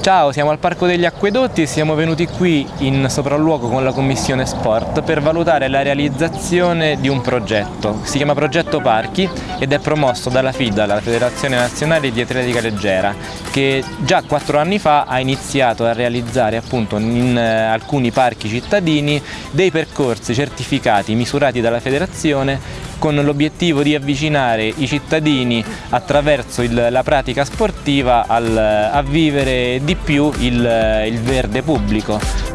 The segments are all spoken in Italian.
Ciao, siamo al Parco degli Acquedotti e siamo venuti qui in sopralluogo con la Commissione Sport per valutare la realizzazione di un progetto. Si chiama Progetto Parchi ed è promosso dalla FIDA, la Federazione Nazionale di Atletica Leggera, che già quattro anni fa ha iniziato a realizzare appunto in eh, alcuni parchi cittadini dei percorsi certificati, misurati dalla federazione con l'obiettivo di avvicinare i cittadini attraverso il, la pratica sportiva al, a vivere di più il, il verde pubblico.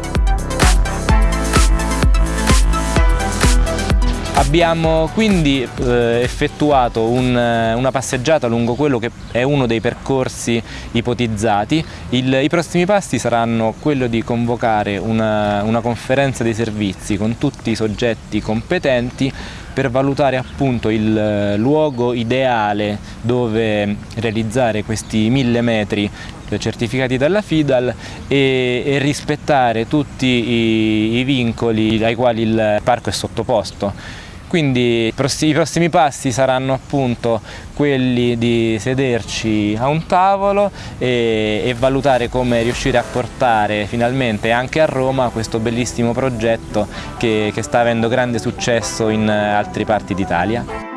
Abbiamo quindi eh, effettuato un, una passeggiata lungo quello che è uno dei percorsi ipotizzati. Il, I prossimi passi saranno quello di convocare una, una conferenza dei servizi con tutti i soggetti competenti per valutare appunto il luogo ideale dove realizzare questi mille metri certificati dalla FIDAL e, e rispettare tutti i, i vincoli ai quali il parco è sottoposto. Quindi i prossimi passi saranno appunto quelli di sederci a un tavolo e, e, valutare come riuscire a portare finalmente anche a Roma questo bellissimo progetto che, che sta avendo grande successo in altre parti d'Italia.